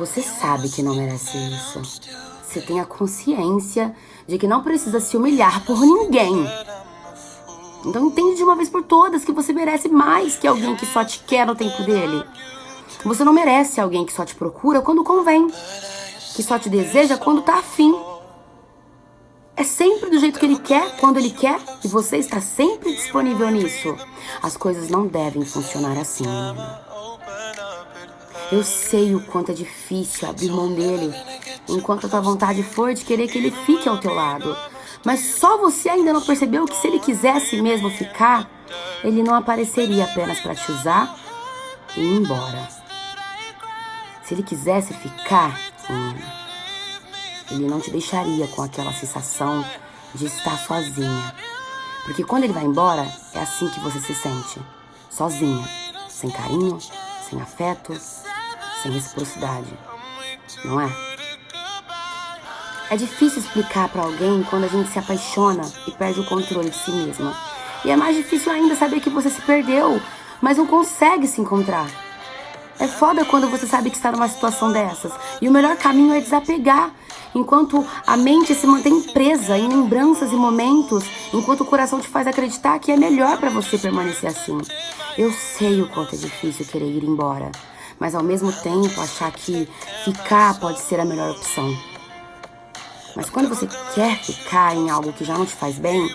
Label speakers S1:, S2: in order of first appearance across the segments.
S1: Você sabe que não merece isso. Você tem a consciência de que não precisa se humilhar por ninguém. Então entende de uma vez por todas que você merece mais que alguém que só te quer no tempo dele. Você não merece alguém que só te procura quando convém, que só te deseja quando tá afim. É sempre do jeito que ele quer, quando ele quer, e você está sempre disponível nisso. As coisas não devem funcionar assim. Eu sei o quanto é difícil abrir mão dele, enquanto a tua vontade for de querer que ele fique ao teu lado. Mas só você ainda não percebeu que se ele quisesse mesmo ficar, ele não apareceria apenas para te usar e ir embora. Se ele quisesse ficar, ele não te deixaria com aquela sensação de estar sozinha. Porque quando ele vai embora, é assim que você se sente. Sozinha, sem carinho, sem afeto, sem reciprocidade. Não é? É difícil explicar para alguém quando a gente se apaixona e perde o controle de si mesma. E é mais difícil ainda saber que você se perdeu, mas não consegue se encontrar. É foda quando você sabe que está numa situação dessas. E o melhor caminho é desapegar. Enquanto a mente se mantém presa em lembranças e momentos, enquanto o coração te faz acreditar que é melhor para você permanecer assim. Eu sei o quanto é difícil querer ir embora, mas ao mesmo tempo achar que ficar pode ser a melhor opção. Mas quando você quer ficar em algo que já não te faz bem,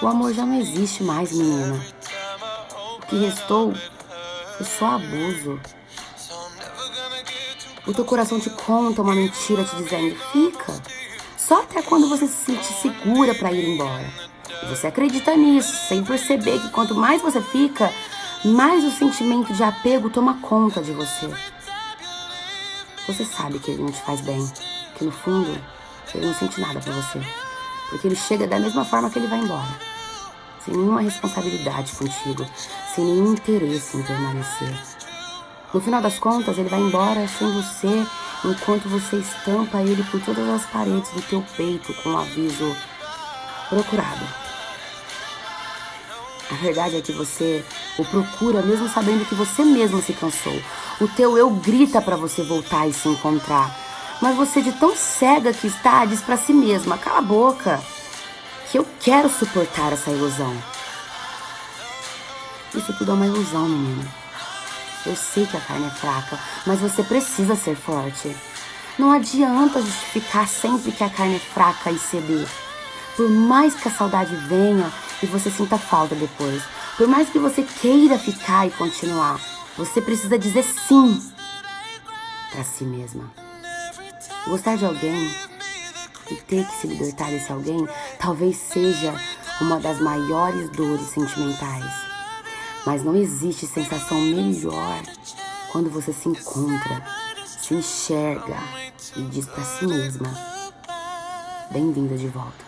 S1: o amor já não existe mais, menina. O que restou foi só abuso. O teu coração te conta uma mentira te dizendo, fica. Só até quando você se sente segura para ir embora. E você acredita nisso, sem perceber que quanto mais você fica, mais o sentimento de apego toma conta de você. Você sabe que ele não te faz bem, que no fundo ele não sente nada por você. Porque ele chega da mesma forma que ele vai embora. Sem nenhuma responsabilidade contigo, sem nenhum interesse em permanecer. No final das contas, ele vai embora sem você, enquanto você estampa ele por todas as paredes do teu peito com o um aviso procurado. A verdade é que você o procura mesmo sabendo que você mesmo se cansou. O teu eu grita para você voltar e se encontrar. Mas você de tão cega que está diz para si mesma, cala a boca, que eu quero suportar essa ilusão. Isso tudo é uma ilusão, menina. Eu sei que a carne é fraca, mas você precisa ser forte. Não adianta justificar sempre que a carne é fraca e ceder. Por mais que a saudade venha e você sinta falta depois, por mais que você queira ficar e continuar, você precisa dizer sim para si mesma. Gostar de alguém e ter que se libertar desse alguém talvez seja uma das maiores dores sentimentais. Mas não existe sensação melhor quando você se encontra, se enxerga e diz para si mesma: Bem-vinda de volta.